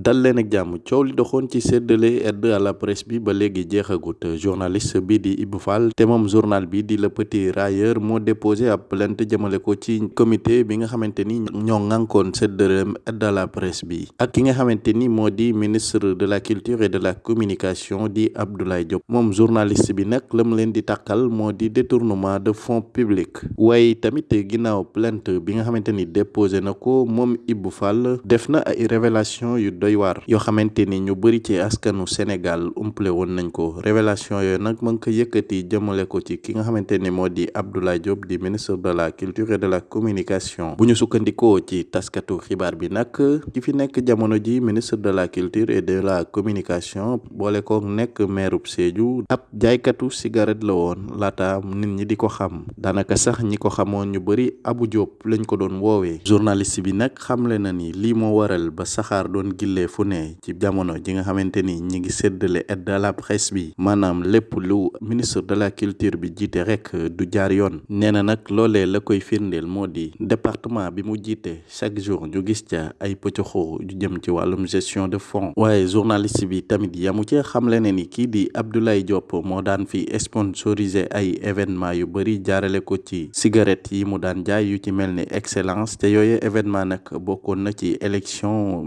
dal leen ak jàmm coow li doxoon ci séddale aide à la presse bi ba léegi jeexagut. Journaliste bi di Ibou Fall te moom journal bi di Le Petit Railleur moo déposé ab plainte jëmale ko ci comité bi nga xamante ni ñoo ŋànkoon séddale aide à la presse bi. Ak ki nga xamante ni moo di ministre de la culture et de la communication di Abdoulaye Diop. Moom journaliste bi nag la mu leen di takkal moo di détournement de fonds publics. Waaye tamit ginnaaw plainte bi nga xamante ni déposé na ko moom Ibou Fall def na ay révélation yu doy waar yoo xamante ni ñu bëri ci askanu Sénégal umple woon nañ ko révélation yooyu nag ngi ko yëkkati jëmale ko ci ki nga xamante ni moo di Abdoulaye Diop di ministre de la culture et de la communication. Bu ñu sukkandikoo ci taskatu xibaar bi nag ki fi nekk jamono ji ministre de la culture et de la communication. Boole ko nekk mairub Sédhiou ab jaaykatu cigarette la woon laata nit ñi di ko xam daanaka sax ñi ko xamoon ñu bëri Abou Diop lañ ko doon woowee journaliste bi nag xamle na ni lii moo waral ba saxaar doon gillee fu ne ci jamono ji nga xamante ni ñi ngi séddale aide à la presse ministre de la culture bi jiite rek du jaar yoon. Nee na nag loolee la koy firndeel moo di département bi mu chaque jour ñu gis ca ay ju gestion de fonds. Waaye journaliste bi tamit yamu ci xamle ne ni kii di Abdoulaye Diop moo daan fi sponsoriser ay événement yu bëri jaarale ko ci cigarette yi mu daan excellence. Te yooyu événement nag bokkoon na ci élection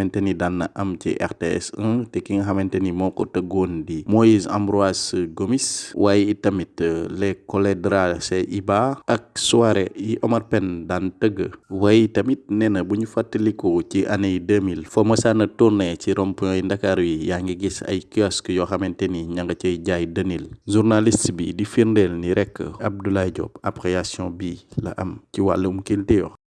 xamante ni daan na am ci RTS 1 te ki nga xamante ni moo ko tëggoon di Moïse Ambroise Gomis waaye it tamit les Coledra c'est Iba ak soirée yi Omar Pène daan tëgg waaye tamit nee na bu ñu fàttaliku ci année yi 2000 foo mësaan a tourné ci rond-point yi Ndakaaru yi yaa ngi gis ay kiosque yoo xamante ni ña nga cay jaay dënil journaliste bi di firndeel ni rek Abdoulaye Diop appréciation bi la am ci wàllum culture